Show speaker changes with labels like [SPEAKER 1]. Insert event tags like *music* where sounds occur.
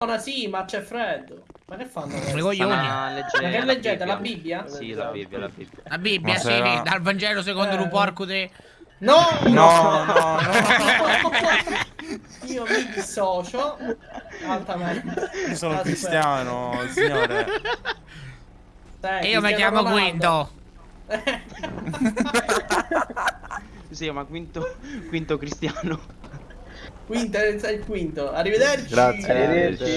[SPEAKER 1] Barcellona, sì, ma c'è freddo. Ma che fanno? Questi?
[SPEAKER 2] coglioni.
[SPEAKER 3] Ma leggere
[SPEAKER 1] Ma che
[SPEAKER 3] la
[SPEAKER 1] leggete, la Bibbia?
[SPEAKER 3] Sì, la Bibbia, la Bibbia.
[SPEAKER 2] La Bibbia, sì,
[SPEAKER 4] sarà-
[SPEAKER 2] dal Vangelo secondo
[SPEAKER 1] Eh.
[SPEAKER 2] un porco te.
[SPEAKER 1] No!
[SPEAKER 4] No, no, no. *laughs*
[SPEAKER 1] Io mi dissocio altamente.
[SPEAKER 4] Io sono
[SPEAKER 1] Aspetta.
[SPEAKER 4] cristiano, signore.
[SPEAKER 1] Dai,
[SPEAKER 2] E io mi chiamo
[SPEAKER 1] Ronaldo.
[SPEAKER 2] Quinto.
[SPEAKER 3] Sì, ma quinto, quinto cristiano.
[SPEAKER 1] Quinto, è il quinto. Arrivederci.
[SPEAKER 5] Grazie.
[SPEAKER 6] Arrivederci.